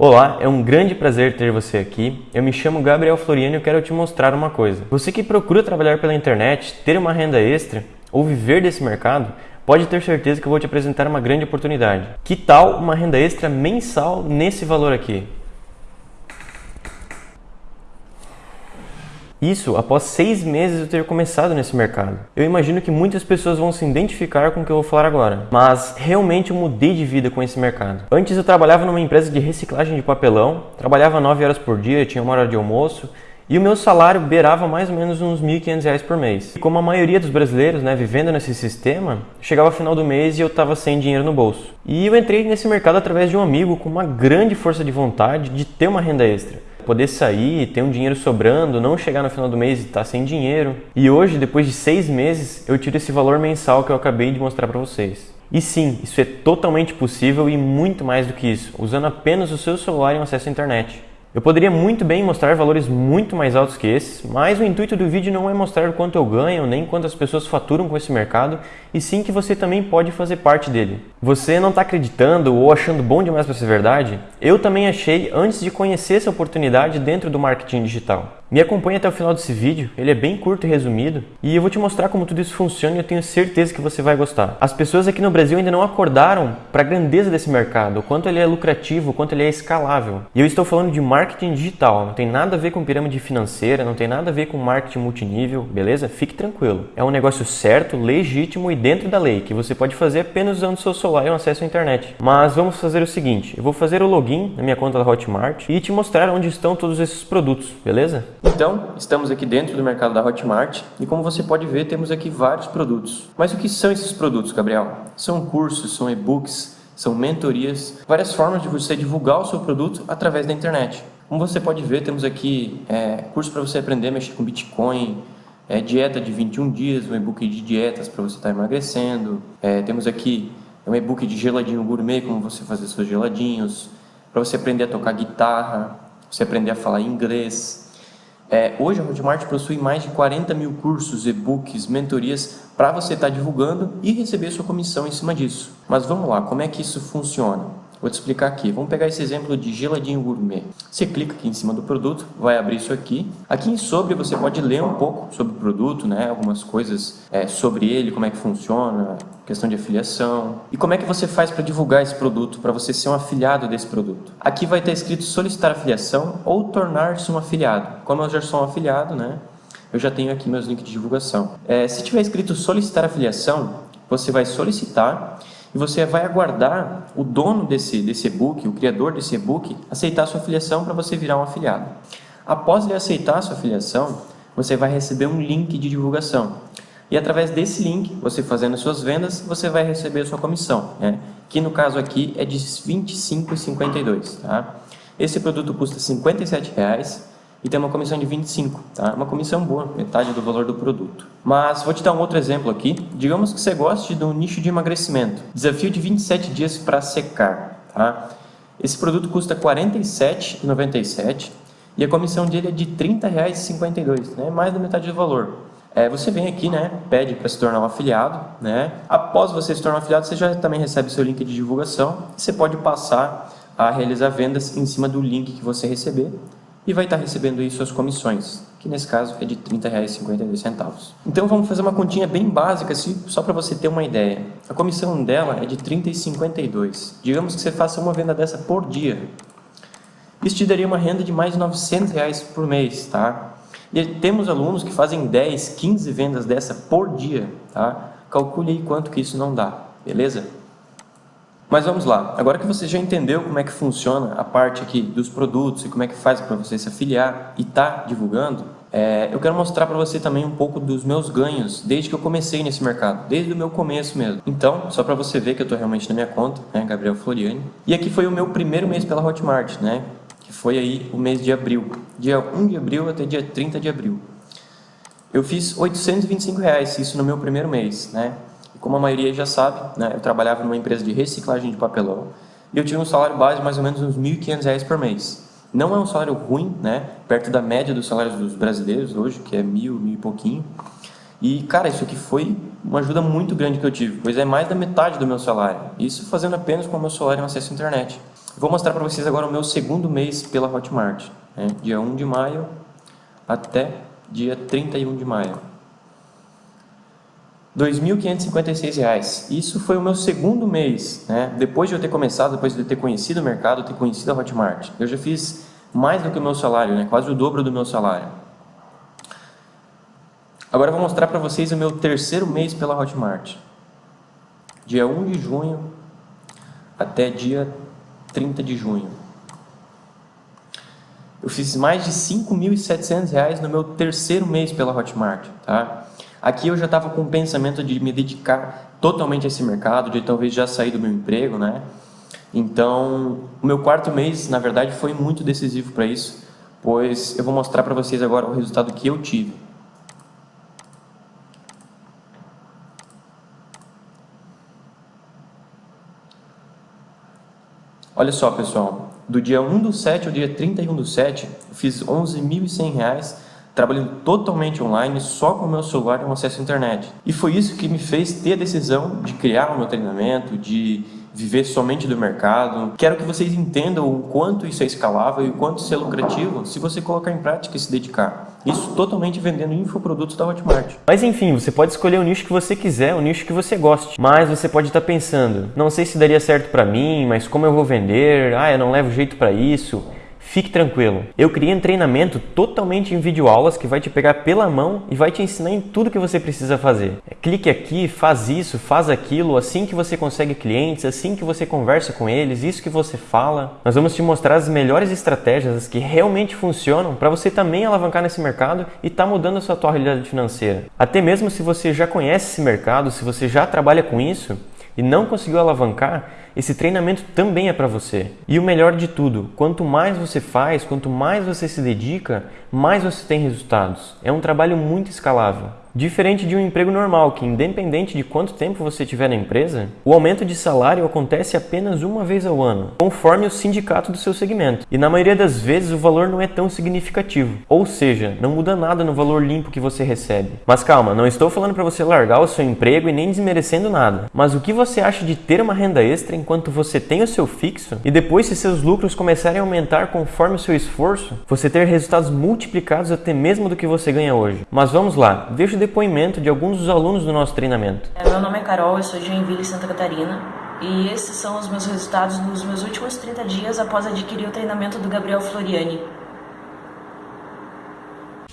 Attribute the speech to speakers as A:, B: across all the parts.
A: Olá, é um grande prazer ter você aqui. Eu me chamo Gabriel Floriano e quero te mostrar uma coisa. Você que procura trabalhar pela internet, ter uma renda extra ou viver desse mercado, pode ter certeza que eu vou te apresentar uma grande oportunidade. Que tal uma renda extra mensal nesse valor aqui? Isso após seis meses de eu ter começado nesse mercado. Eu imagino que muitas pessoas vão se identificar com o que eu vou falar agora, mas realmente eu mudei de vida com esse mercado. Antes eu trabalhava numa empresa de reciclagem de papelão, trabalhava 9 horas por dia, tinha uma hora de almoço, e o meu salário beirava mais ou menos uns R$ 1.500 por mês. E como a maioria dos brasileiros, né, vivendo nesse sistema, chegava ao final do mês e eu estava sem dinheiro no bolso. E eu entrei nesse mercado através de um amigo com uma grande força de vontade de ter uma renda extra poder sair, ter um dinheiro sobrando, não chegar no final do mês e estar tá sem dinheiro. E hoje, depois de seis meses, eu tiro esse valor mensal que eu acabei de mostrar para vocês. E sim, isso é totalmente possível e muito mais do que isso, usando apenas o seu celular e um acesso à internet. Eu poderia muito bem mostrar valores muito mais altos que esses, mas o intuito do vídeo não é mostrar quanto eu ganho, nem quantas pessoas faturam com esse mercado, e sim que você também pode fazer parte dele. Você não está acreditando ou achando bom demais para ser verdade? Eu também achei antes de conhecer essa oportunidade dentro do marketing digital. Me acompanhe até o final desse vídeo, ele é bem curto e resumido, e eu vou te mostrar como tudo isso funciona e eu tenho certeza que você vai gostar. As pessoas aqui no Brasil ainda não acordaram para a grandeza desse mercado, o quanto ele é lucrativo, o quanto ele é escalável. E eu estou falando de marketing digital, não tem nada a ver com pirâmide financeira, não tem nada a ver com marketing multinível, beleza? Fique tranquilo. É um negócio certo, legítimo e dentro da lei, que você pode fazer apenas usando seu celular e um acesso à internet. Mas vamos fazer o seguinte, eu vou fazer o login na minha conta da Hotmart e te mostrar onde estão todos esses produtos, beleza? Então, estamos aqui dentro do mercado da Hotmart e como você pode ver, temos aqui vários produtos. Mas o que são esses produtos, Gabriel? São cursos, são e-books, são mentorias, várias formas de você divulgar o seu produto através da internet. Como você pode ver, temos aqui é, curso para você aprender a mexer com Bitcoin, é, dieta de 21 dias, um e-book de dietas para você estar tá emagrecendo. É, temos aqui um e-book de geladinho gourmet, como você fazer seus geladinhos, para você aprender a tocar guitarra, você aprender a falar inglês, é, hoje a Hotmart possui mais de 40 mil cursos, e-books, mentorias para você estar tá divulgando e receber sua comissão em cima disso. Mas vamos lá, como é que isso funciona? Vou te explicar aqui. Vamos pegar esse exemplo de geladinho gourmet. Você clica aqui em cima do produto, vai abrir isso aqui. Aqui em sobre você pode ler um pouco sobre o produto, né? Algumas coisas é, sobre ele, como é que funciona, questão de afiliação. E como é que você faz para divulgar esse produto, para você ser um afiliado desse produto. Aqui vai estar escrito solicitar afiliação ou tornar-se um afiliado. Como eu já sou um afiliado, né? Eu já tenho aqui meus links de divulgação. É, se tiver escrito solicitar afiliação, você vai solicitar e você vai aguardar o dono desse, desse e-book, o criador desse e-book, aceitar a sua afiliação para você virar um afiliado. Após ele aceitar a sua afiliação, você vai receber um link de divulgação. E através desse link, você fazendo suas vendas, você vai receber a sua comissão, né? que no caso aqui é de R$ 25,52. Tá? Esse produto custa 57 reais, e tem uma comissão de 25, tá? Uma comissão boa, metade do valor do produto. Mas vou te dar um outro exemplo aqui. Digamos que você goste do nicho de emagrecimento. Desafio de 27 dias para secar, tá? Esse produto custa R$ 47,97 e a comissão dele é de R$ 30,52, né? Mais da metade do valor. É, você vem aqui, né, pede para se tornar um afiliado, né? Após você se tornar um afiliado, você já também recebe seu link de divulgação. Você pode passar a realizar vendas em cima do link que você receber e vai estar recebendo aí suas comissões, que nesse caso é de R$ 30,52. Então vamos fazer uma continha bem básica, assim, só para você ter uma ideia. A comissão dela é de R$ 30,52. Digamos que você faça uma venda dessa por dia. Isso te daria uma renda de mais de 900 reais por mês, tá? E temos alunos que fazem 10, 15 vendas dessa por dia, tá? Calcule aí quanto que isso não dá, beleza? Mas vamos lá, agora que você já entendeu como é que funciona a parte aqui dos produtos e como é que faz para você se afiliar e tá divulgando, é, eu quero mostrar para você também um pouco dos meus ganhos desde que eu comecei nesse mercado, desde o meu começo mesmo. Então, só para você ver que eu estou realmente na minha conta, né, Gabriel Floriani. E aqui foi o meu primeiro mês pela Hotmart, né, que foi aí o mês de abril, dia 1 de abril até dia 30 de abril. Eu fiz 825 reais, isso no meu primeiro mês, né? Como a maioria já sabe, né, eu trabalhava numa empresa de reciclagem de papelão e eu tinha um salário base mais ou menos uns R$ 1.500 por mês. Não é um salário ruim, né, perto da média dos salários dos brasileiros hoje, que é mil, mil e pouquinho. E, cara, isso aqui foi uma ajuda muito grande que eu tive, pois é mais da metade do meu salário. Isso fazendo apenas com o meu salário em acesso à internet.
B: Vou mostrar para vocês agora o meu segundo mês pela Hotmart, né? dia 1 de maio até dia 31 de maio. R$ 2.556. Isso foi o meu segundo mês, né? depois de eu ter começado, depois de eu ter conhecido o mercado, ter conhecido a Hotmart. Eu já fiz mais do que o meu salário, né? quase o dobro do meu salário. Agora eu vou mostrar para vocês o meu terceiro mês pela Hotmart. Dia 1 de junho até dia 30 de junho. Eu fiz mais de R$ 5.700 no meu terceiro mês pela Hotmart. Tá? Aqui eu já estava com o pensamento de me dedicar totalmente a esse mercado, de talvez já sair do meu emprego, né? Então, o meu quarto mês, na verdade, foi muito decisivo para isso, pois eu vou mostrar para vocês agora o resultado que eu tive. Olha só, pessoal, do dia 1 do 7 ao dia 31 do 7, eu fiz R$ 11.100 trabalhando totalmente online, só com o meu celular e um acesso à internet. E foi isso que me fez ter a decisão de criar o meu treinamento, de viver somente do mercado. Quero que vocês entendam o quanto isso é escalável e o quanto isso é lucrativo se você colocar em prática e se dedicar. Isso totalmente vendendo infoprodutos da Hotmart. Mas enfim, você pode escolher o nicho que você quiser, o nicho que você goste. Mas você pode estar pensando, não sei se daria certo para mim, mas como eu vou vender? Ah, eu não levo jeito para isso. Fique tranquilo, eu criei um treinamento totalmente em videoaulas que vai te pegar pela mão e vai te ensinar em tudo que você precisa fazer. É, clique aqui, faz isso, faz aquilo, assim que você consegue clientes, assim que você conversa com eles, isso que você fala. Nós vamos te mostrar as melhores estratégias, as que realmente funcionam para você também alavancar nesse mercado e estar tá mudando a sua tua realidade financeira. Até mesmo se você já conhece esse mercado, se você já trabalha com isso, e não conseguiu alavancar, esse treinamento também é para você. E o melhor de tudo, quanto mais você faz, quanto mais você se dedica, mais você tem resultados. É um trabalho muito escalável. Diferente de um emprego normal, que independente de quanto tempo você tiver na empresa, o aumento de salário acontece apenas uma vez ao ano, conforme o sindicato do seu segmento. E na maioria das vezes o valor não é tão significativo, ou seja, não muda nada no valor limpo que você recebe. Mas calma, não estou falando para você largar o seu emprego e nem desmerecendo nada. Mas o que você acha de ter uma renda extra enquanto você tem o seu fixo e depois se seus lucros começarem a aumentar conforme o seu esforço, você ter resultados multiplicados até mesmo do que você ganha hoje? Mas vamos lá, deixa eu depoimento de alguns dos alunos do nosso treinamento.
C: É, meu nome é Carol, eu sou de Joinville, Santa Catarina. E esses são os meus resultados nos meus últimos 30 dias após adquirir o treinamento do Gabriel Floriani.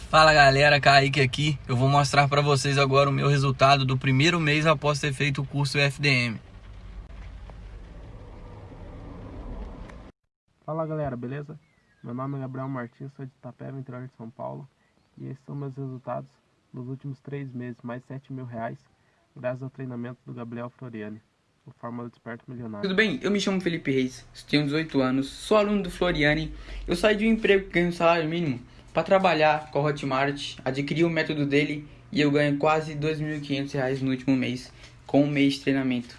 D: Fala galera, Kaique aqui. Eu vou mostrar para vocês agora o meu resultado do primeiro mês após ter feito o curso FDM.
E: Fala galera, beleza? Meu nome é Gabriel Martins, sou de Itapeva, interior de São Paulo. E esses são meus resultados nos últimos três meses, mais 7 mil reais, graças ao treinamento do Gabriel Floriani, o Fórmula Desperto Milionário.
F: Tudo bem? Eu me chamo Felipe Reis, tenho 18 anos, sou aluno do Floriani. Eu saí de um emprego que ganho um salário mínimo para trabalhar com a Hotmart, adquiri o método dele e eu ganho quase R$ 2.500 no último mês, com um mês de treinamento.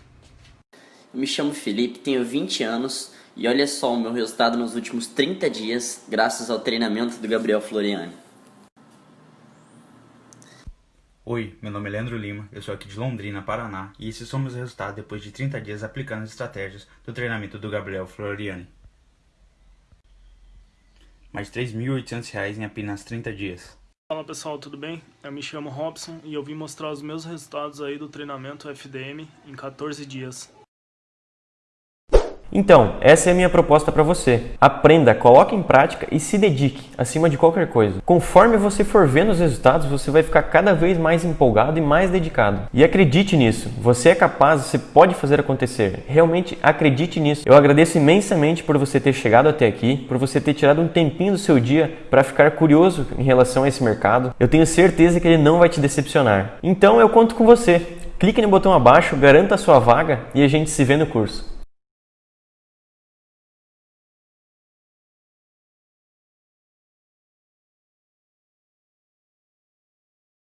G: Eu me chamo Felipe, tenho 20 anos e olha só o meu resultado nos últimos 30 dias, graças ao treinamento do Gabriel Floriani.
H: Oi, meu nome é Leandro Lima, eu sou aqui de Londrina, Paraná, e esses são meus resultados depois de 30 dias aplicando as estratégias do treinamento do Gabriel Floriani. Mais R$ 3.800 em apenas 30 dias.
I: Fala pessoal, tudo bem? Eu me chamo Robson e eu vim mostrar os meus resultados aí do treinamento FDM em 14 dias.
B: Então, essa é a minha proposta para você. Aprenda, coloque em prática e se dedique, acima de qualquer coisa. Conforme você for vendo os resultados, você vai ficar cada vez mais empolgado e mais dedicado. E acredite nisso, você é capaz, você pode fazer acontecer. Realmente acredite nisso. Eu agradeço imensamente por você ter chegado até aqui, por você ter tirado um tempinho do seu dia para ficar curioso em relação a esse mercado. Eu tenho certeza que ele não vai te decepcionar. Então eu conto com você. Clique no botão abaixo, garanta a sua vaga e a gente se vê no curso.